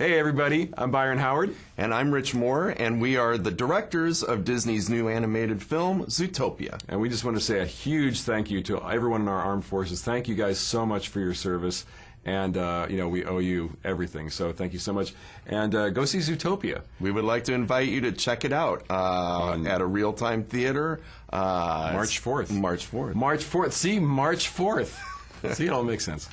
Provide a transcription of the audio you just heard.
Hey, everybody, I'm Byron Howard. And I'm Rich Moore, and we are the directors of Disney's new animated film, Zootopia. And we just want to say a huge thank you to everyone in our armed forces. Thank you guys so much for your service. And, uh, you know, we owe you everything. So thank you so much. And uh, go see Zootopia. We would like to invite you to check it out uh, at a Reel Time theater. Uh, March 4th. March 4th. March 4th. See, March 4th. see, it all makes sense.